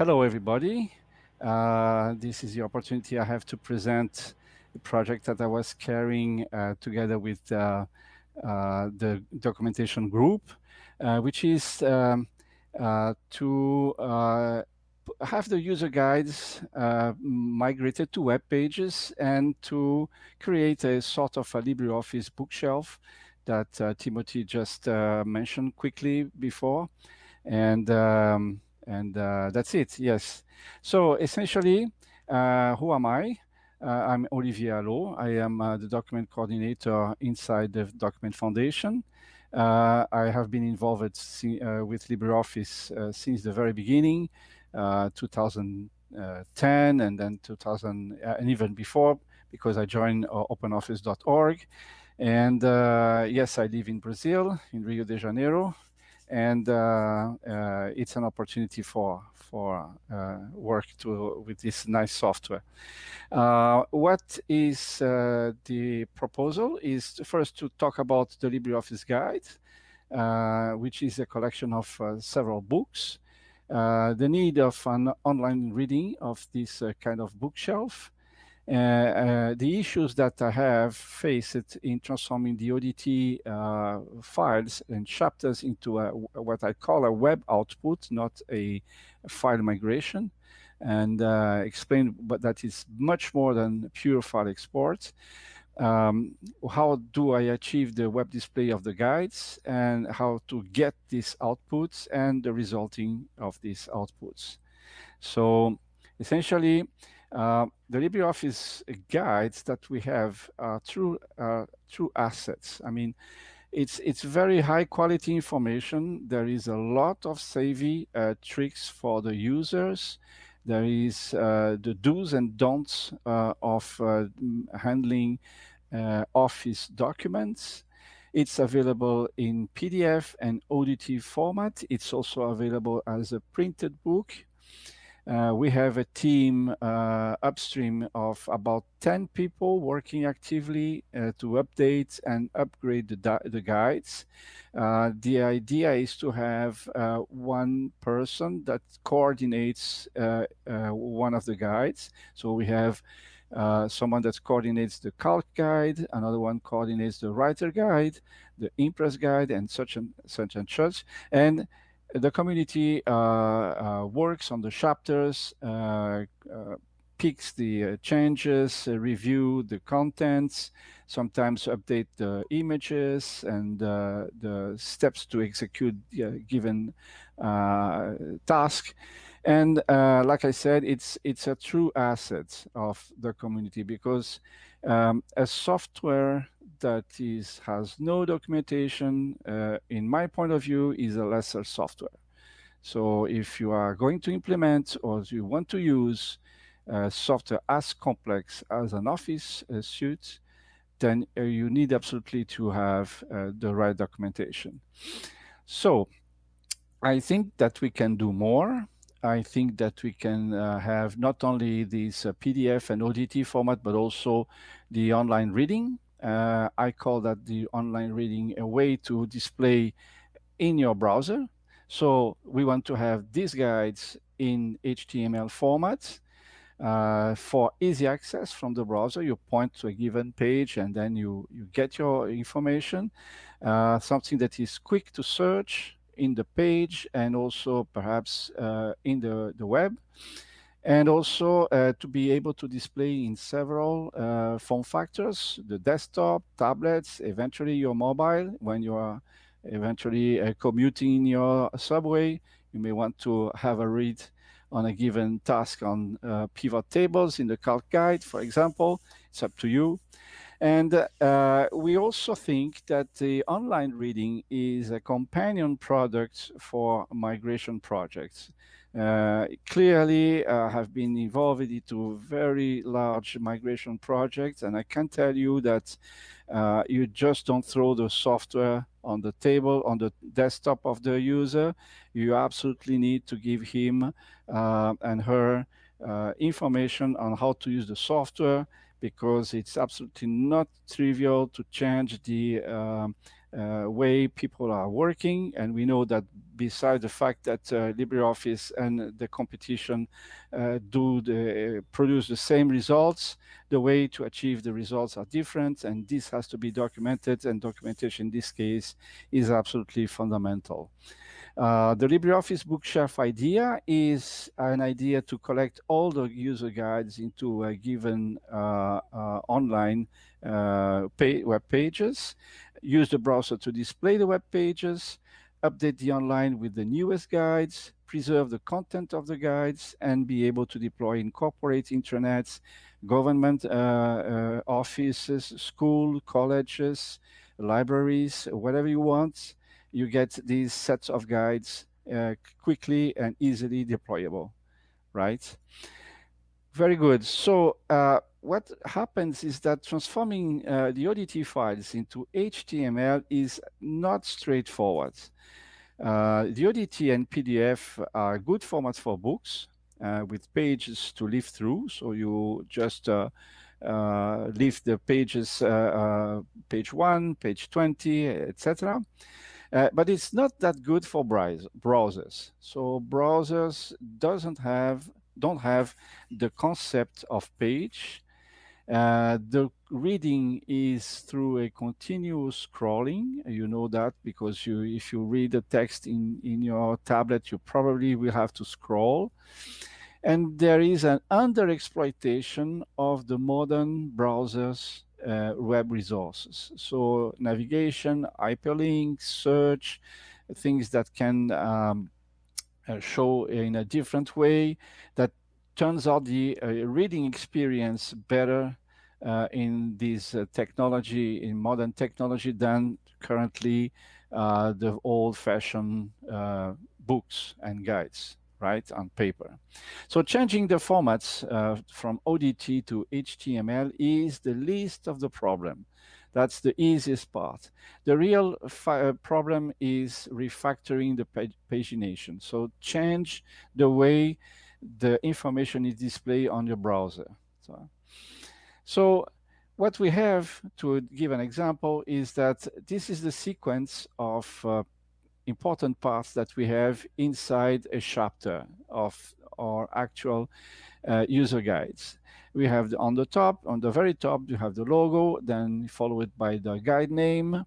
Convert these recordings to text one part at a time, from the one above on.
hello, everybody. Uh, this is the opportunity I have to present the project that I was carrying uh, together with uh, uh the documentation group, uh, which is um, uh, to have the user guides migrated to web pages and to create a sort of a LibreOffice bookshelf that Timothy just mentioned quickly before. And um, and uh, that's it, yes. So essentially, uh, who am I? Uh, I'm Olivier Hallot. I am uh, the document coordinator inside the Document Foundation. Uh, I have been involved uh, with LibreOffice since the very beginning, 2010 and then 2000 and even before because I joined openoffice.org. And yes, I live in Brazil, in Rio de Janeiro, and uh, uh, it's an opportunity for for uh, work to with this nice software. what is the proposal is first to talk about the LibreOffice Guide, which is a collection of several books. The need of an online reading of this kind of bookshelf, the issues that I have faced in transforming the ODT uh, files and chapters into a, what I call a web output, not a file migration, and uh, explain but that is much more than pure file export. Um, how do I achieve the web display of the guides and how to get these outputs and the resulting of these outputs. So essentially, uh, the LibreOffice guides that we have are true, uh, true assets. I mean, it's it's very high quality information. There is a lot of savvy uh, tricks for the users. There is uh, the do's and don'ts uh, of uh, handling Office documents. It's available in PDF and ODT format. It's also available as a printed book uh, we have a team uh, upstream of about 10 people working actively uh, to update and upgrade the, the guides. Uh, the idea is to have uh, one person that coordinates uh, one of the guides. So we have someone that coordinates the calc guide, another one coordinates the writer guide, the impress guide, and such and such and such. And the community uh, uh, works on the chapters, uh, picks the changes, review the contents, sometimes update the images and the steps to execute given task. And uh, like I said, it's it's a true asset of the community because um, a software that is has no documentation, uh, in my point of view, is a lesser software. So if you are going to implement or you want to use uh, software as complex as an Office uh, suite, then uh, you need absolutely to have uh, the right documentation. So I think that we can do more. I think that we can uh, have not only this uh, PDF and ODT format, but also the online reading uh, I call that the online reading a way to display in your browser. So we want to have these guides in HTML format uh, for easy access from the browser. You point to a given page and then you, you get your information. Uh, something that is quick to search in the page and also perhaps uh, in the, the web and also uh, to be able to display in several uh, form factors, the desktop, tablets, eventually your mobile, when you are eventually uh, commuting in your subway, you may want to have a read on a given task on uh, pivot tables in the calc guide, for example, it's up to you. And uh, we also think that the online reading is a companion product for migration projects. Uh, clearly uh, have been involved into very large migration projects and I can tell you that uh, you just don't throw the software on the table on the desktop of the user. You absolutely need to give him uh, and her uh, information on how to use the software because it's absolutely not trivial to change the um, way people are working. And we know that besides the fact that uh, LibreOffice and the competition uh, do the, produce the same results, the way to achieve the results are different. And this has to be documented. And documentation in this case is absolutely fundamental. Uh, the LibreOffice Bookshelf idea is an idea to collect all the user guides into a given uh, uh, online uh, pay web pages, use the browser to display the web pages, update the online with the newest guides, preserve the content of the guides, and be able to deploy, incorporate intranets, government uh, uh, offices, school, colleges, libraries, whatever you want, you get these sets of guides uh, quickly and easily deployable, right? Very good. So uh, what happens is that transforming uh, the ODT files into HTML is not straightforward. Uh, the ODT and PDF are good formats for books uh, with pages to live through. So you just uh, leave the pages, page one, page 20, etc. Uh, but it's not that good for browsers. So browsers doesn't have don't have the concept of page. Uh, the reading is through a continuous scrolling. You know that because you, if you read the text in, in your tablet, you probably will have to scroll. And there is an underexploitation of the modern browsers uh, web resources. So navigation, hyperlinks, search, things that can um, show in a different way that turns out the uh, reading experience better uh, in this uh, technology, in modern technology than currently uh, the old-fashioned books and guides right, on paper. So changing the formats uh, from ODT to HTML is the least of the problem. That's the easiest part. The real uh, problem is refactoring the pag pagination. So change the way the information is displayed on your browser. So, so what we have, to give an example, is that this is the sequence of uh, important parts that we have inside a chapter of our actual uh, user guides. We have the, on the top, on the very top, you have the logo, then followed by the guide name,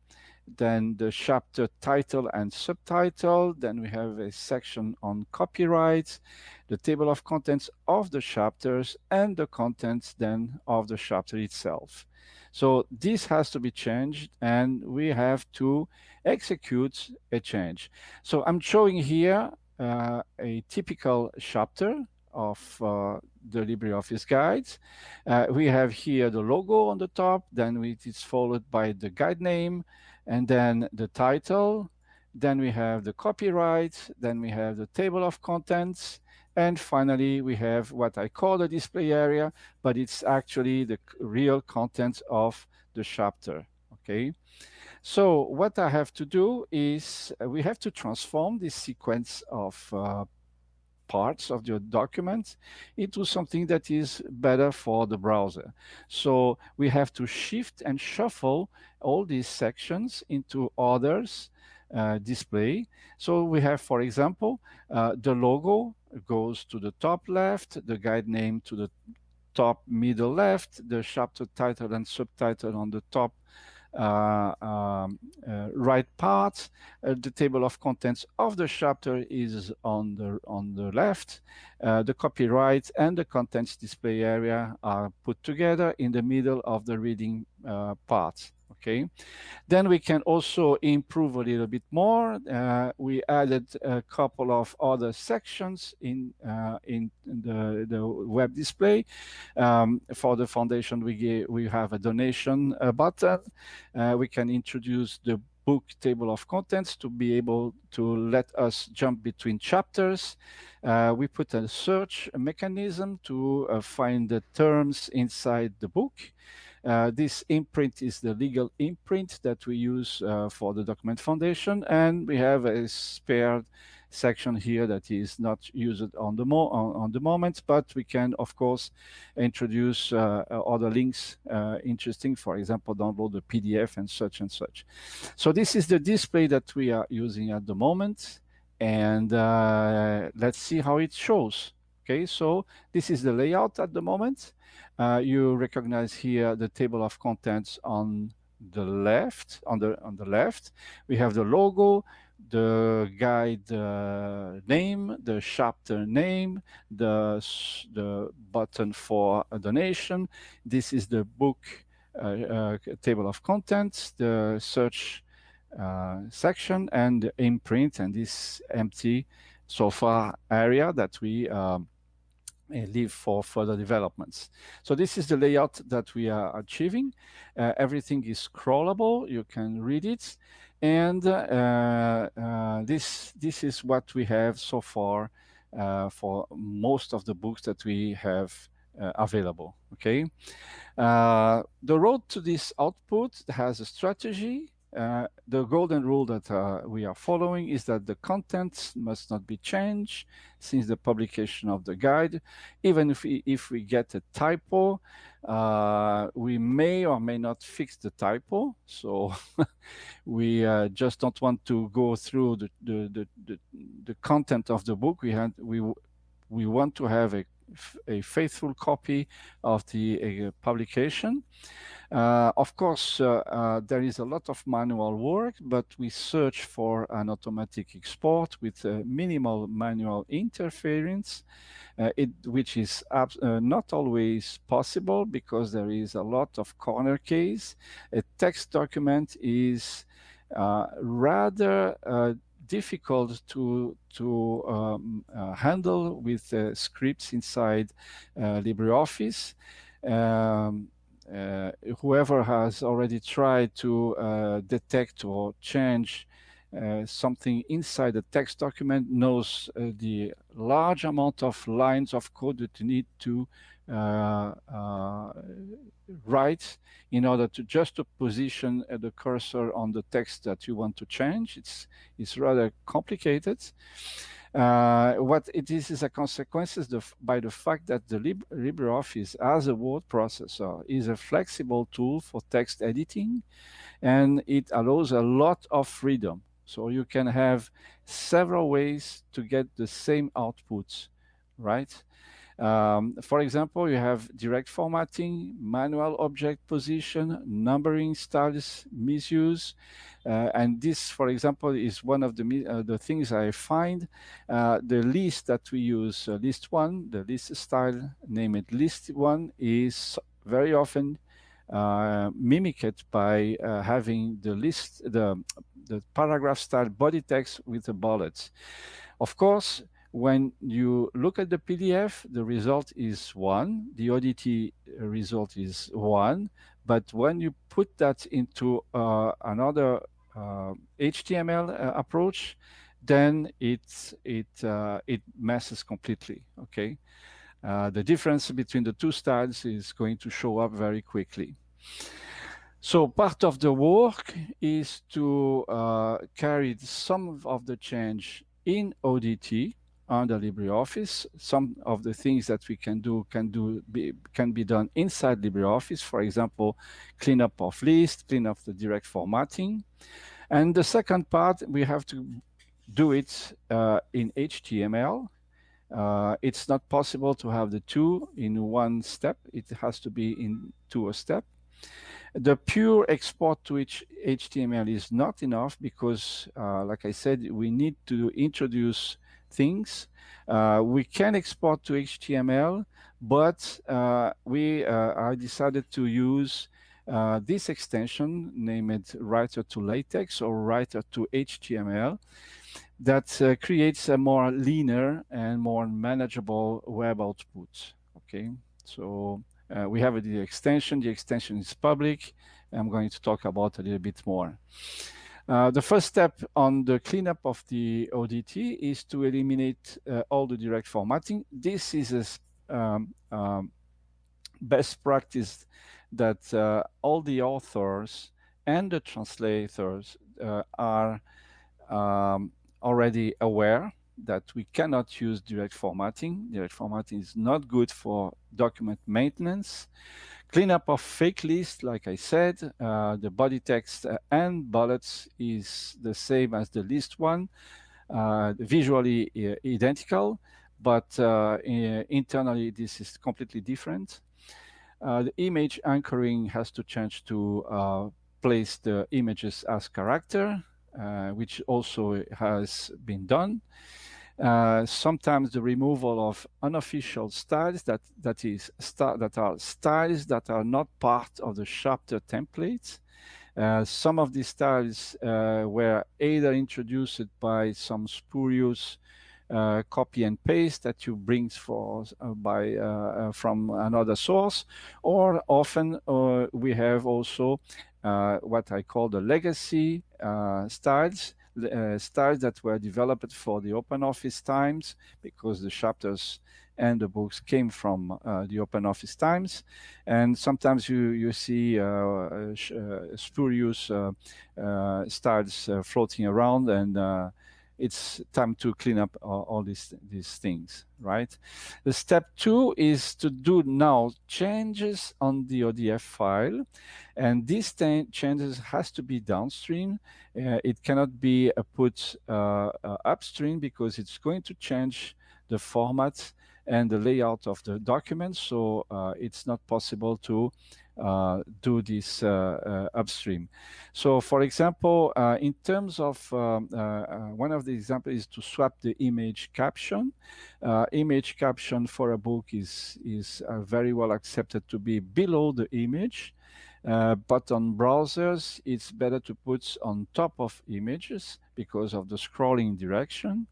then the chapter title and subtitle. Then we have a section on copyright, the table of contents of the chapters, and the contents then of the chapter itself. So this has to be changed, and we have to execute a change. So I'm showing here uh, a typical chapter of uh, the LibreOffice guides. Uh, we have here the logo on the top, then it is followed by the guide name, and then the title, then we have the copyright, then we have the table of contents, and finally we have what I call the display area, but it's actually the real content of the chapter, okay? So what I have to do is uh, we have to transform this sequence of uh, parts of your document into something that is better for the browser. So we have to shift and shuffle all these sections into others uh, display. So we have, for example, uh, the logo goes to the top left, the guide name to the top middle left, the chapter title and subtitle on the top um, uh, right part. Uh, the table of contents of the chapter is on the on the left. the copyright and the contents display area are put together in the middle of the reading part okay then we can also improve a little bit more uh, we added a couple of other sections in uh, in the the web display um, for the foundation we we have a donation uh, button uh, we can introduce the book table of contents to be able to let us jump between chapters. Uh, we put a search mechanism to uh, find the terms inside the book. Uh, this imprint is the legal imprint that we use uh, for the document foundation, and we have a spare section here that is not used on the mo on, on the moment, but we can of course introduce uh, other links uh, interesting, for example, download the PDF and such and such. So this is the display that we are using at the moment, and uh, let's see how it shows. Okay, so this is the layout at the moment. Uh, you recognize here the table of contents on the left. On the on the left, we have the logo, the guide uh, name, the chapter name, the the button for a donation. This is the book uh, uh, table of contents, the search uh, section, and the imprint, and this empty so far area that we um, leave for further developments. So this is the layout that we are achieving. Uh, everything is scrollable. You can read it. And uh, uh, this, this is what we have so far uh, for most of the books that we have uh, available, okay? Uh, the road to this output has a strategy uh, the golden rule that uh, we are following is that the contents must not be changed since the publication of the guide. Even if we, if we get a typo, uh, we may or may not fix the typo. So we uh, just don't want to go through the, the, the, the, the content of the book. We, had, we, we want to have a, a faithful copy of the publication. Uh, of course, uh, uh, there is a lot of manual work, but we search for an automatic export with minimal manual interference, it, which is not always possible because there is a lot of corner case. A text document is rather difficult to to um, uh, handle with uh, scripts inside uh, LibreOffice. Um, whoever has already tried to uh, detect or change uh, something inside a text document knows uh, the large amount of lines of code that you need to uh, uh, write in order to just to position the cursor on the text that you want to change. It's, it's rather complicated. Uh, what it is is a consequence by the fact that the Lib LibreOffice as a word processor is a flexible tool for text editing and it allows a lot of freedom. So you can have several ways to get the same outputs, right? Um, for example, you have direct formatting, manual object position, numbering styles misuse. Uh, and this, for example, is one of the, uh, the things I find. Uh, the list that we use, uh, list one, the list style, name it list one, is very often uh, mimicked by uh, having the list, the, the paragraph style body text with the bullets. Of course, when you look at the PDF, the result is one, the ODT result is one, but when you put that into uh, another uh, HTML uh, approach, then it it uh, it messes completely. Okay, uh, the difference between the two styles is going to show up very quickly. So part of the work is to uh, carry some of the change in ODT under LibreOffice. Some of the things that we can do can do be, can be done inside LibreOffice. For example, cleanup of list, clean up the direct formatting. And the second part, we have to do it uh, in HTML. Uh, it's not possible to have the two in one step. It has to be in two a step. The pure export to which HTML is not enough because, uh, like I said, we need to introduce things. Uh, we can export to HTML, but uh, we uh, I decided to use uh, this extension, named Writer to LaTeX or Writer to HTML, that uh, creates a more leaner and more manageable web output. Okay, so uh, we have the extension. The extension is public. I'm going to talk about a little bit more. Uh, the first step on the cleanup of the ODT is to eliminate uh, all the direct formatting. This is a um, um, best practice that uh, all the authors and the translators uh, are um, already aware that we cannot use direct formatting. Direct formatting is not good for document maintenance. Cleanup of fake lists, like I said, uh, the body text uh, and bullets is the same as the list one, uh, visually uh, identical, but uh, internally this is completely different. Uh, the image anchoring has to change to place the images as character, which also has been done. Uh, sometimes the removal of unofficial styles that that is that are styles that are not part of the chapter templates. Uh, some of these styles uh, were either introduced by some spurious uh, copy and paste that you bring for uh, by uh, from another source, or often we have also what I call the legacy styles uh, styles that were developed for the open office times because the chapters and the books came from uh, the open office times. And sometimes you you see uh, uh, uh spurious styles floating around and it's time to clean up all, all, these these things right? The step two is to do now changes on the odf file and these changes has to be downstream. Uh, it cannot be uh, put uh, uh, upstream because it's going to change the format and the layout of the document. So uh, it's not possible to do this uh, uh, upstream. So for example, in terms of um, one of the examples is to swap the image caption. image caption for a book is, is very well accepted to be below the image. Uh, but on browsers, it's better to put on top of images because of the scrolling direction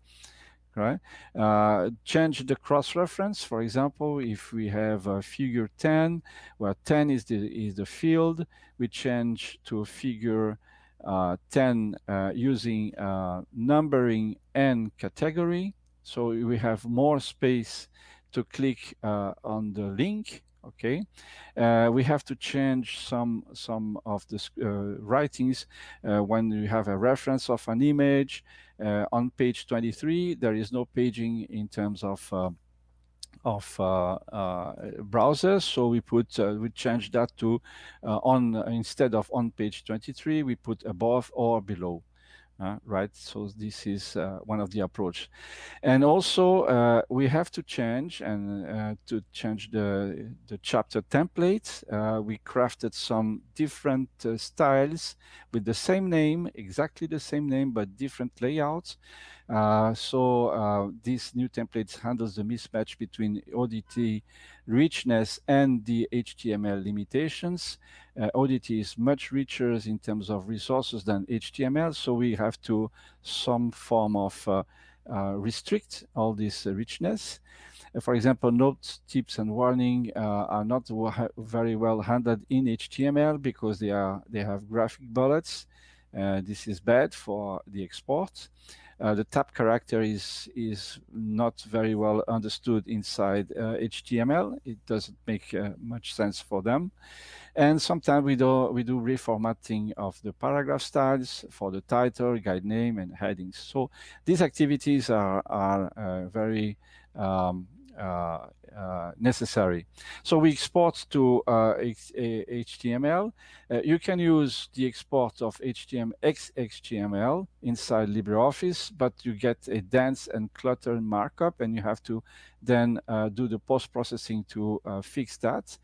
right? Uh, change the cross-reference. For example, if we have a figure 10, where 10 is the, is the field, we change to figure uh, 10 uh, using uh, numbering and category. So we have more space to click uh, on the link okay uh, we have to change some some of the writings when you have a reference of an image on page 23, there is no paging in terms of uh, of uh, uh, browsers. So we put uh, we change that to uh, on instead of on page 23, we put above or below. Uh, right? So this is uh, one of the approach. And also uh, we have to change and uh, to change the, the chapter template. Uh, we crafted some different uh, styles with the same name, exactly the same name, but different layouts. so this new template handles the mismatch between ODT richness and the HTML limitations. Uh, ODT is much richer in terms of resources than HTML, so we have to some form of uh, uh, restrict all this richness. Uh, for example, notes, tips, and warning uh, are not very well handled in HTML because they are they have graphic bullets. Uh, this is bad for the export. Uh, the tab character is is not very well understood inside uh, HTML. It doesn't make uh, much sense for them. And sometimes we do we do reformatting of the paragraph styles for the title, guide name, and headings. So these activities are are uh, very um, Uh, uh, necessary. So we export to uh, HTML. Uh, you can use the export of HTML XHTML inside LibreOffice, but you get a dense and cluttered markup, and you have to then uh, do the post-processing to uh, fix that.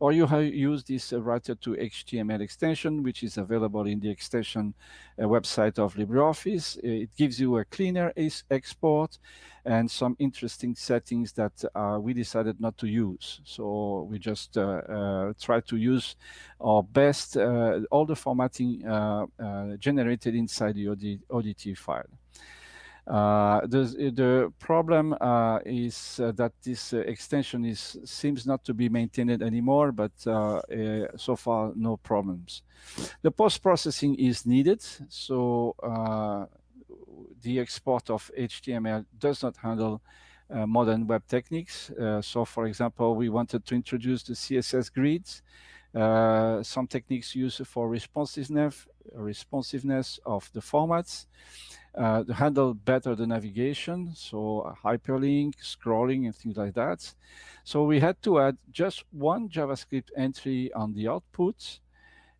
Or you use this uh, writer to HTML extension, which is available in the extension uh, website of LibreOffice. It gives you a cleaner export and some interesting settings that uh, we decided not to use. So we just uh, try to use our best, all the formatting generated inside the ODT file. Uh, the, the problem uh, is uh, that this uh, extension is seems not to be maintained anymore, but uh, uh, so far no problems. The post-processing is needed, so the export of HTML does not handle modern web techniques. so for example, we wanted to introduce the CSS grids uh, some techniques used for responsiveness, responsiveness of the formats, uh, to handle better the navigation, so hyperlink, scrolling, and things like that. So we had to add just one JavaScript entry on the output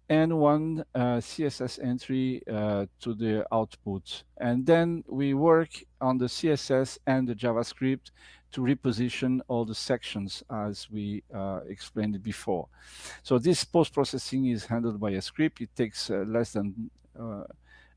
and one uh, CSS entry uh, to the output. And then we work on the CSS and the JavaScript to reposition all the sections as we uh, explained before. So this post-processing is handled by a script. It takes uh, less than uh,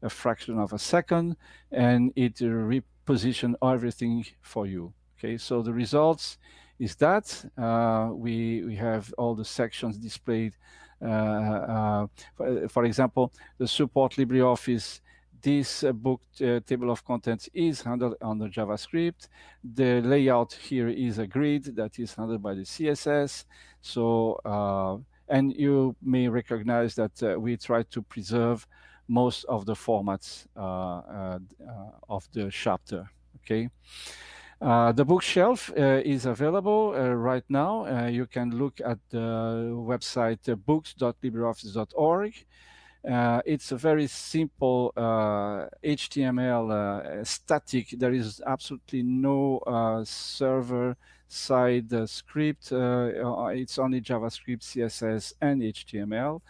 a fraction of a second and it reposition everything for you. Okay, so the results is that uh, we, we have all the sections displayed uh, uh, for, for, example, the support LibreOffice this uh, book uh, table of contents is handled under JavaScript. The layout here is a grid that is handled by the CSS. So, uh, and you may recognize that uh, we try to preserve most of the formats of the chapter, okay? Uh, the bookshelf uh, is available uh, right now. Uh, you can look at the website uh, books.libreoffice.org. It's a very simple HTML static. There is absolutely no server side script. it's only JavaScript, CSS, and HTML.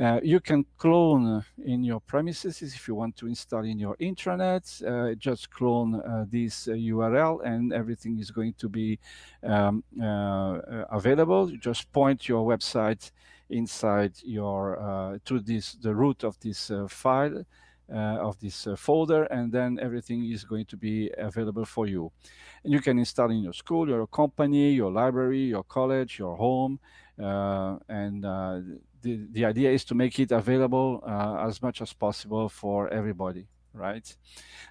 Uh, you can clone in your premises if you want to install in your intranet. Uh, just clone uh, this URL uh, and everything is going to be um, uh, available. You just point your website inside your to this the root of this file. of this folder and then everything is going to be available for you and you can install in your school your company your library your college your home and the, the idea is to make it available uh, as much as possible for everybody, right?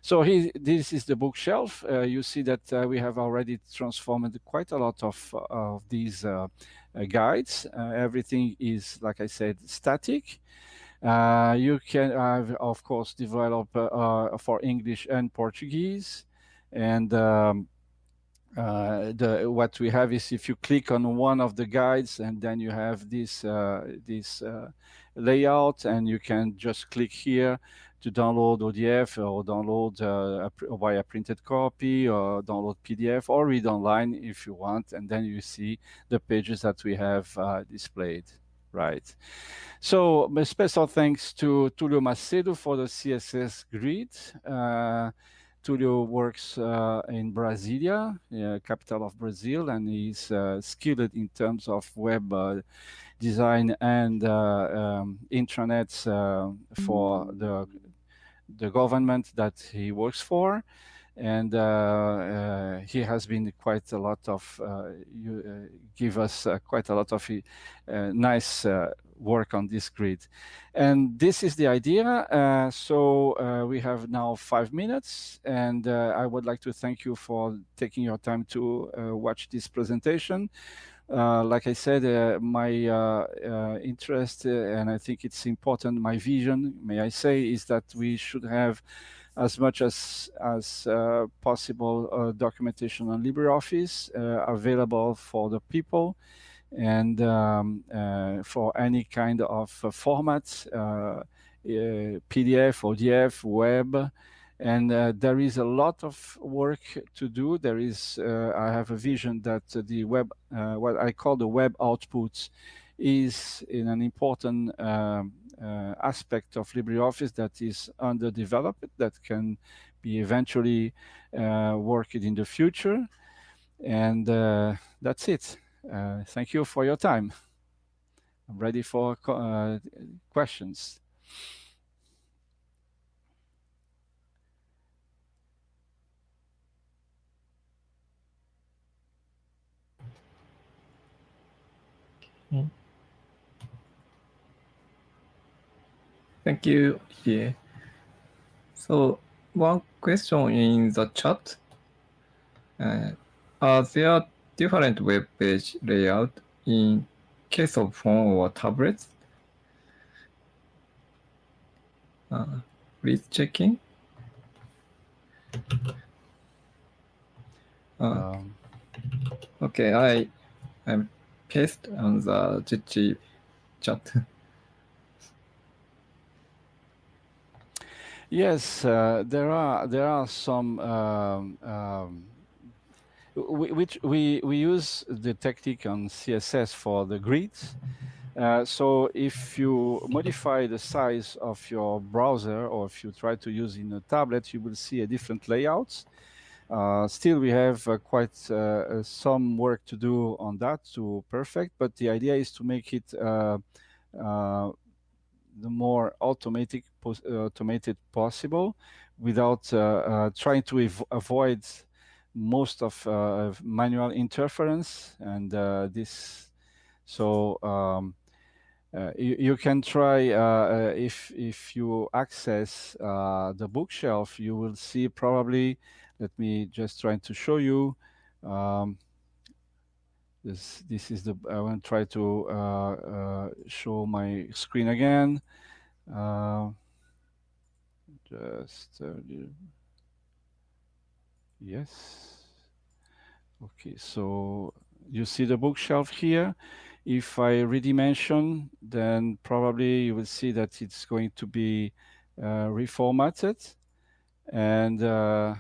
So he, this is the bookshelf. Uh, you see that uh, we have already transformed quite a lot of, of these uh, uh, guides. Uh, everything is, like I said, static. you can, of course, develop for English and Portuguese. And um, uh, the what we have is if you click on one of the guides and then you have this uh, this uh, layout and you can just click here to download ODF or download uh, a, via printed copy or download PDF or read online if you want. And then you see the pages that we have uh, displayed right? So my special thanks to Tulio Macedo for the CSS grid. Uh, Tulio works uh, in Brasilia, uh, capital of Brazil, and he's uh, skilled in terms of web uh, design and uh, um, intranets uh, for the the government that he works for. And he has been quite a lot of, you, give us quite a lot of nice work on this grid. And this is the idea. Uh, so uh, we have now five minutes and uh, I would like to thank you for taking your time to uh, watch this presentation. Uh, like I said, uh, my interest, and I think it's important, my vision, may I say, is that we should have as much as as uh, possible uh, documentation on LibreOffice uh, available for the people and um, uh, for any kind of uh, format, uh, PDF, ODF, web, and there is a lot of work to do. There is, I have a vision that the web, what I call the web outputs, is in an important um, aspect of LibreOffice that is underdeveloped, that can be eventually worked in the future. And that's it. Uh, thank you for your time. I'm ready for uh, questions. Thank you. Yeah. So one question in the chat. Uh, are there different web page layout in case of phone or tablets. Uh, please checking. Uh, um. Okay, I I paste on the Jitsi chat. Yes, uh, there are there are some um, um, we, which we we use the technique on CSS for the grids. Uh, so if you modify the size of your browser or if you try to use in a tablet, you will see a different layouts. Uh, still, we have uh, quite uh, uh, some work to do on that to perfect, but the idea is to make it uh, the more automatic automated possible without trying to avoid most of manual interference and this so um, uh, you, you, can try uh, uh, if if you access the bookshelf, you will see probably. Let me just try to show you. Um, this this is the I want to try to show my screen again. just yes. Okay, so you see the bookshelf here. If I redimension, then probably you will see that it's going to be uh, reformatted and uh,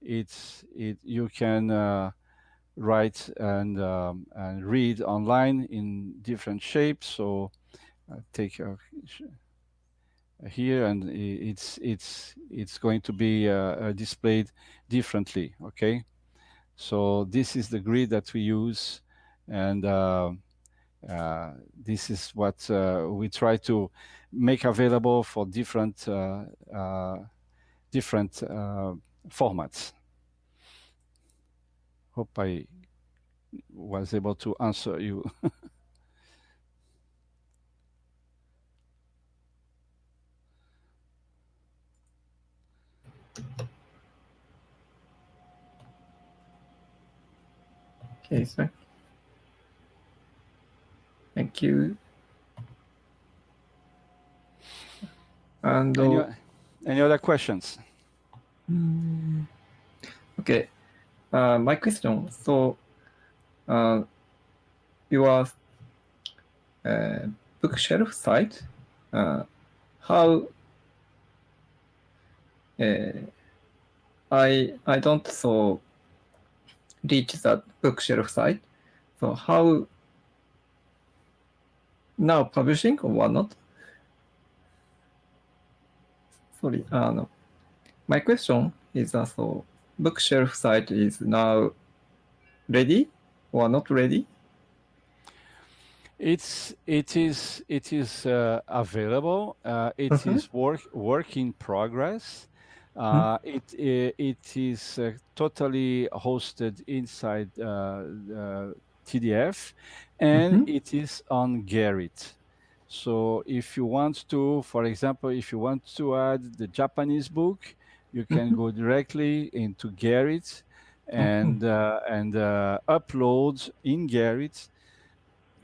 it's it you can uh, write and um, and read online in different shapes. So I take here and it's it's it's going to be uh, uh, displayed differently. Okay, so this is the grid that we use and uh, uh, this is what uh, we try to make available for different uh, different formats. Hope I was able to answer you. okay, sir. Thank you. And any, any other questions? Mm, okay. Uh, my question. So, uh, your uh, bookshelf site, uh, how uh, I I don't so reach that bookshelf site. So how now publishing or whatnot? Sorry, uh, no. My question is uh, so bookshelf site is now ready or not ready? It's it is it is uh, available. Uh, it mm -hmm. is work work in progress. Uh, mm -hmm. it, it, it is uh, totally hosted inside uh, TDF, and mm -hmm. it is on Gerrit. So if you want to, for example, if you want to add the Japanese book, you can go directly into Gerrit and mm -hmm. uh, and uh, upload in Gerrit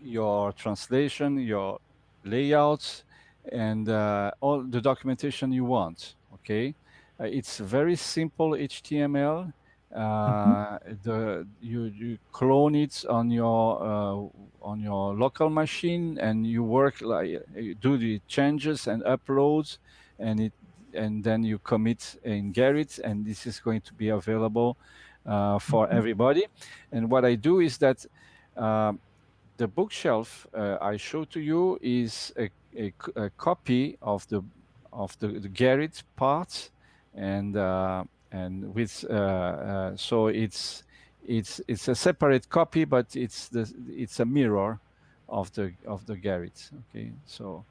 your translation, your layouts, and uh, all the documentation you want. Okay, uh, it's very simple HTML uh, the you you clone it on your uh, on your local machine and you work like you do the changes and uploads and it and then you commit in Gerrit and this is going to be available uh, for mm -hmm. everybody and what I do is that uh, the bookshelf uh, I show to you is a, a, a, copy of the of the, the Gerrit part and uh, and with uh, uh, so it's it's it's a separate copy, but it's the it's a mirror of the of the Gerrit. Okay, so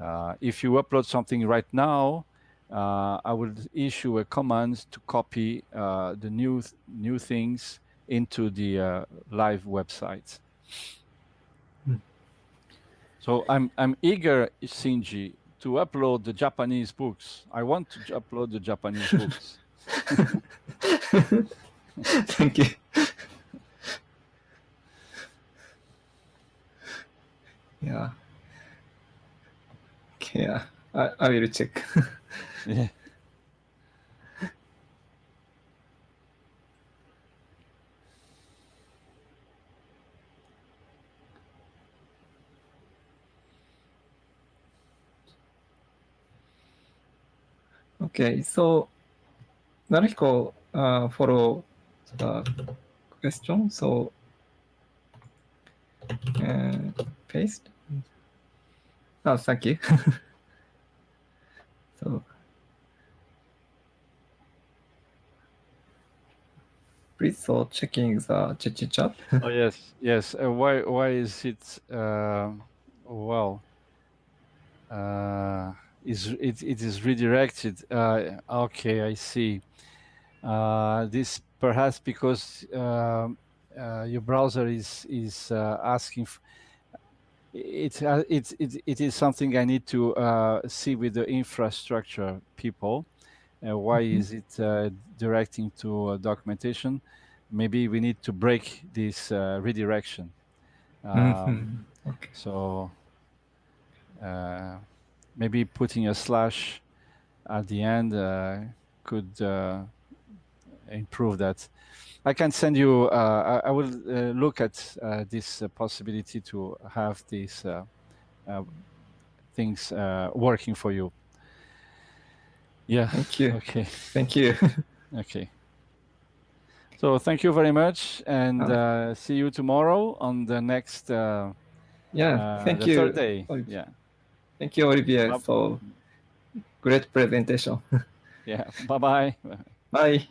uh, if you upload something right now, uh, I will issue a command to copy uh, the new th new things into the uh, live website. Hmm. So I'm I'm eager, Shinji, to upload the Japanese books. I want to upload the Japanese books. Thank you. Yeah. Yeah, I, I will check. yeah. Okay, so Naruhiko uh, follow the question, so uh, paste. Oh, thank you. so please so checking the Jitsi chat. oh yes, yes. Uh, why why is it uh, well? Uh, is it, it is redirected? Uh, okay, I see. Uh, this perhaps because um, uh, your browser is is uh, asking. It, uh, it, it, it is something I need to see with the infrastructure people. why mm -hmm. is it directing to documentation? maybe we need to break this uh, redirection. Um, mm -hmm. okay. So uh, maybe putting a slash at the end uh, could uh, improve that. I can send you, uh, I, I, will uh, look at this possibility to have these things working for you. Yeah. Thank you. Okay. Thank you. okay. So thank you very much, and oh. uh, see you tomorrow on the next. Uh, yeah, uh, thank you. Third day. Yeah. Thank you, Olivier, for great presentation. yeah. Bye-bye. Bye.